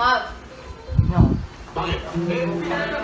막. 그냥